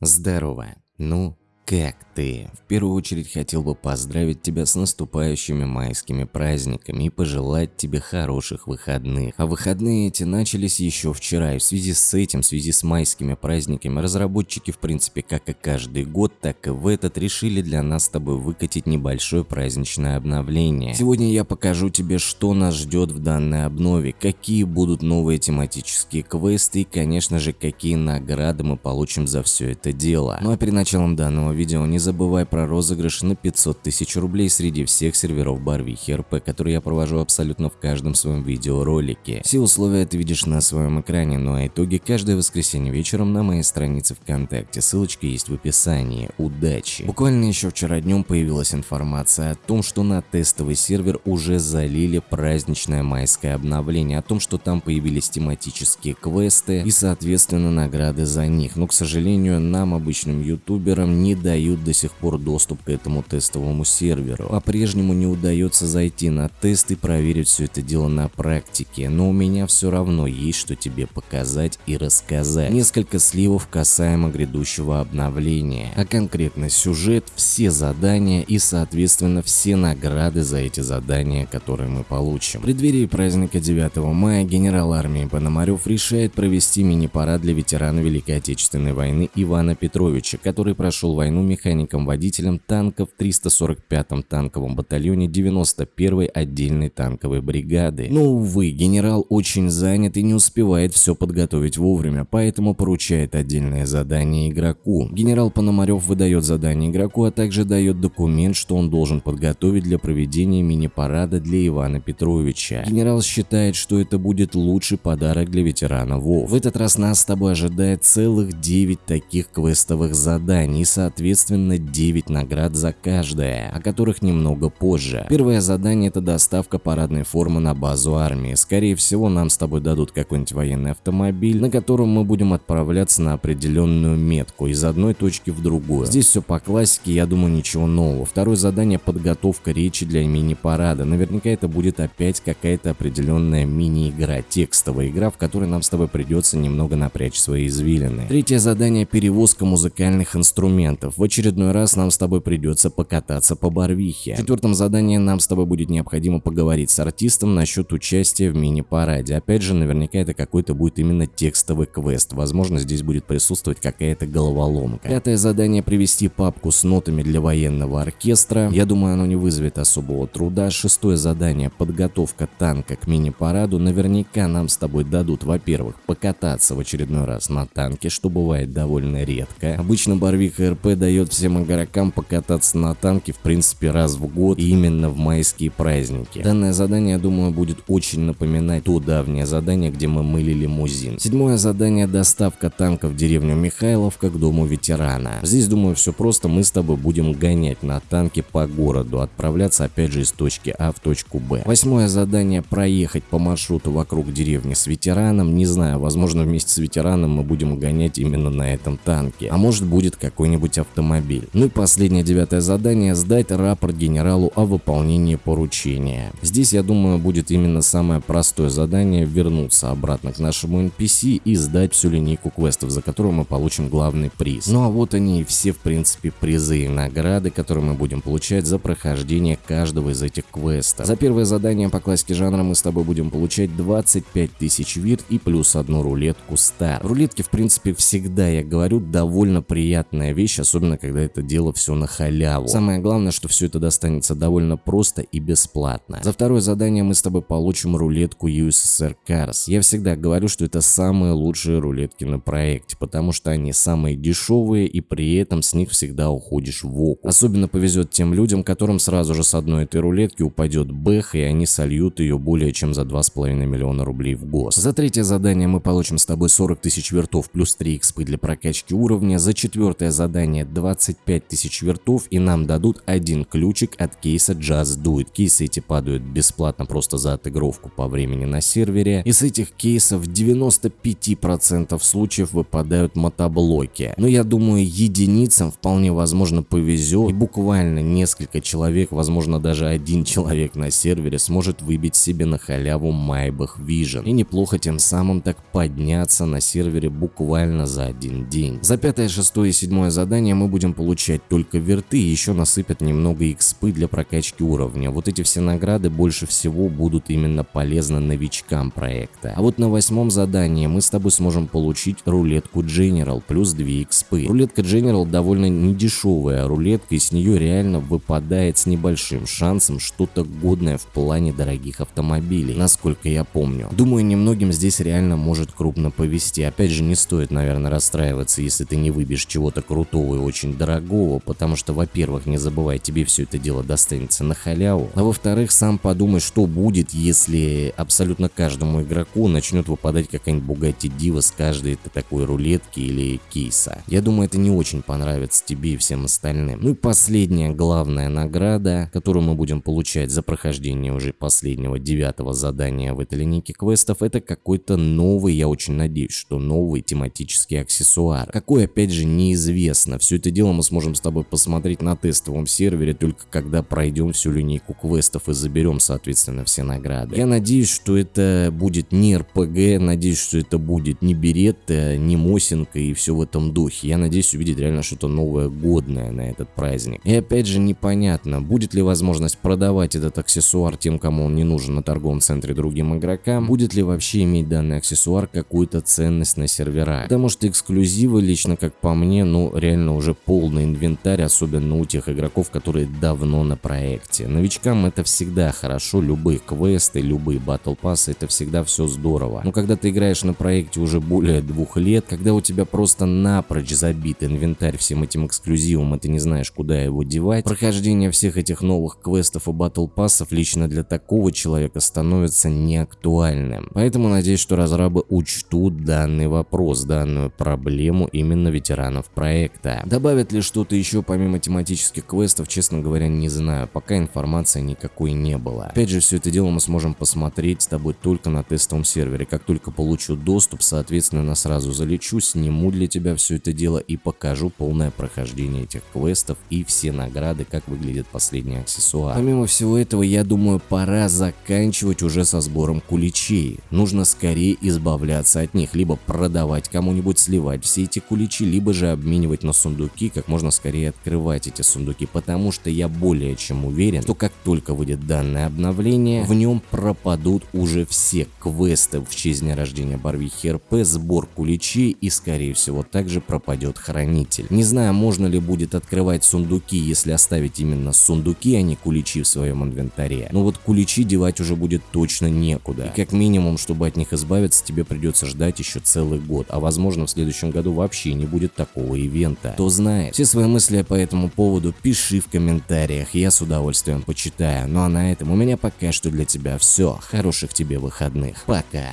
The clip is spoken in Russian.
Здорово. Ну, как ты? В первую очередь хотел бы поздравить тебя с наступающими майскими праздниками и пожелать тебе хороших выходных. А выходные эти начались еще вчера, и в связи с этим, в связи с майскими праздниками, разработчики в принципе как и каждый год, так и в этот решили для нас с тобой выкатить небольшое праздничное обновление. Сегодня я покажу тебе, что нас ждет в данной обнове, какие будут новые тематические квесты и, конечно же, какие награды мы получим за все это дело. Ну а перед началом данного видео не забывай про розыгрыш на 500 тысяч рублей среди всех серверов Барвихи РП, которые я провожу абсолютно в каждом своем видеоролике. Все условия ты видишь на своем экране, ну а итоги каждое воскресенье вечером на моей странице ВКонтакте, ссылочка есть в описании. Удачи! Буквально еще вчера днем появилась информация о том, что на тестовый сервер уже залили праздничное майское обновление, о том, что там появились тематические квесты и соответственно награды за них, но к сожалению нам обычным ютуберам не дают до сих пор доступ к этому тестовому серверу. По-прежнему не удается зайти на тест и проверить все это дело на практике, но у меня все равно есть что тебе показать и рассказать. Несколько сливов касаемо грядущего обновления, а конкретно сюжет, все задания и соответственно все награды за эти задания, которые мы получим. В преддверии праздника 9 мая генерал армии Пономарев решает провести мини-парад для ветерана Великой Отечественной войны Ивана Петровича, который прошел войну войну механиком-водителем танков в 345-м танковом батальоне 91-й отдельной танковой бригады. Но, увы, генерал очень занят и не успевает все подготовить вовремя, поэтому поручает отдельное задание игроку. Генерал Пономарев выдает задание игроку, а также дает документ, что он должен подготовить для проведения мини-парада для Ивана Петровича. Генерал считает, что это будет лучший подарок для ветерана ВОВ. В этот раз нас с тобой ожидает целых 9 таких квестовых заданий, соответственно соответственно 9 наград за каждое, о которых немного позже. Первое задание это доставка парадной формы на базу армии. Скорее всего нам с тобой дадут какой-нибудь военный автомобиль, на котором мы будем отправляться на определенную метку из одной точки в другую. Здесь все по классике, я думаю ничего нового. Второе задание подготовка речи для мини-парада. Наверняка это будет опять какая-то определенная мини-игра, текстовая игра, в которой нам с тобой придется немного напрячь свои извилины. Третье задание перевозка музыкальных инструментов. В очередной раз нам с тобой придется покататься по Барвихе. В четвертом задании нам с тобой будет необходимо поговорить с артистом насчет участия в мини-параде. Опять же, наверняка это какой-то будет именно текстовый квест. Возможно, здесь будет присутствовать какая-то головоломка. Пятое задание привести папку с нотами для военного оркестра. Я думаю, оно не вызовет особого труда. Шестое задание подготовка танка к мини-параду. Наверняка нам с тобой дадут, во-первых, покататься в очередной раз на танке, что бывает довольно редко. Обычно Барвиха РП дает всем игрокам покататься на танке в принципе раз в год именно в майские праздники. Данное задание, я думаю, будет очень напоминать то давнее задание, где мы мыли лимузин. Седьмое задание доставка танка в деревню Михайловка к дому ветерана. Здесь, думаю, все просто, мы с тобой будем гонять на танке по городу, отправляться опять же из точки А в точку Б. Восьмое задание проехать по маршруту вокруг деревни с ветераном. Не знаю, возможно вместе с ветераном мы будем гонять именно на этом танке. А может будет какой-нибудь автомобиль. Ну и последнее девятое задание – сдать рапорт генералу о выполнении поручения. Здесь, я думаю, будет именно самое простое задание – вернуться обратно к нашему NPC и сдать всю линейку квестов, за которую мы получим главный приз. Ну а вот они и все, в принципе, призы и награды, которые мы будем получать за прохождение каждого из этих квестов. За первое задание по классике жанра мы с тобой будем получать 25 тысяч вирт и плюс одну рулетку стар. Рулетки, в принципе, всегда, я говорю, довольно приятная вещь, особенно особенно когда это дело все на халяву. Самое главное, что все это достанется довольно просто и бесплатно. За второе задание мы с тобой получим рулетку USSR Cars. Я всегда говорю, что это самые лучшие рулетки на проекте, потому что они самые дешевые и при этом с них всегда уходишь в оку. Особенно повезет тем людям, которым сразу же с одной этой рулетки упадет бэх и они сольют ее более чем за 2,5 миллиона рублей в гос. За третье задание мы получим с тобой 40 тысяч вертов плюс 3 экспы для прокачки уровня. За четвертое задание набрать 25 тысяч вертов и нам дадут один ключик от кейса Just Do It. Кейсы эти падают бесплатно просто за отыгровку по времени на сервере. Из этих кейсов 95% случаев выпадают мотоблоки. Но я думаю единицам вполне возможно повезет и буквально несколько человек, возможно даже один человек на сервере сможет выбить себе на халяву Maybach Vision и неплохо тем самым так подняться на сервере буквально за один день. За пятое, шестое и седьмое задание мы будем получать только верты еще насыпят немного экспы для прокачки уровня. Вот эти все награды больше всего будут именно полезны новичкам проекта. А вот на восьмом задании мы с тобой сможем получить рулетку General плюс 2 экспы. Рулетка General довольно недешевая рулетка и с нее реально выпадает с небольшим шансом что-то годное в плане дорогих автомобилей, насколько я помню. Думаю, немногим здесь реально может крупно повезти. Опять же, не стоит, наверное, расстраиваться, если ты не выбьешь чего-то крутого и очень дорогого, потому что, во-первых, не забывай, тебе все это дело достанется на халяву, а во-вторых, сам подумай, что будет, если абсолютно каждому игроку начнет выпадать какая-нибудь Bugatti Diva с каждой такой рулетки или кейса. Я думаю, это не очень понравится тебе и всем остальным. Ну и последняя главная награда, которую мы будем получать за прохождение уже последнего девятого задания в этой линейке квестов, это какой-то новый, я очень надеюсь, что новый тематический аксессуар. Какой, опять же, неизвестно. Все это дело мы сможем с тобой посмотреть на тестовом сервере, только когда пройдем всю линейку квестов и заберем, соответственно, все награды. Я надеюсь, что это будет не РПГ, надеюсь, что это будет не Беретта, не Мосинка и все в этом духе. Я надеюсь увидеть реально что-то новое, годное на этот праздник. И опять же непонятно, будет ли возможность продавать этот аксессуар тем, кому он не нужен на торговом центре другим игрокам, будет ли вообще иметь данный аксессуар какую-то ценность на серверах. Потому что эксклюзивы, лично как по мне, ну реально уже полный инвентарь, особенно у тех игроков, которые давно на проекте. Новичкам это всегда хорошо, любые квесты, любые батл пассы, это всегда все здорово. Но когда ты играешь на проекте уже более двух лет, когда у тебя просто напрочь забит инвентарь всем этим эксклюзивом, и ты не знаешь, куда его девать, прохождение всех этих новых квестов и батл пассов лично для такого человека становится неактуальным. Поэтому надеюсь, что разрабы учтут данный вопрос, данную проблему именно ветеранов проекта. Добавят ли что-то еще помимо тематических квестов, честно говоря, не знаю, пока информации никакой не было. Опять же, все это дело мы сможем посмотреть с тобой только на тестовом сервере. Как только получу доступ, соответственно, сразу залечу, сниму для тебя все это дело и покажу полное прохождение этих квестов и все награды, как выглядит последний аксессуар. Помимо всего этого, я думаю, пора заканчивать уже со сбором куличей. Нужно скорее избавляться от них, либо продавать кому-нибудь, сливать все эти куличи, либо же обменивать на сундуки, как можно скорее открывать эти сундуки, потому что я более чем уверен, что как только выйдет данное обновление, в нем пропадут уже все квесты в честь дня рождения Барвихи РП, сбор куличей и скорее всего также пропадет хранитель. Не знаю, можно ли будет открывать сундуки, если оставить именно сундуки, а не куличи в своем инвентаре. Но вот куличи девать уже будет точно некуда. И как минимум, чтобы от них избавиться, тебе придется ждать еще целый год, а возможно в следующем году вообще не будет такого ивента. Кто знает. Все свои мысли по этому поводу пиши в комментариях, я с удовольствием почитаю. Ну а на этом у меня пока что для тебя все. Хороших тебе выходных. Пока.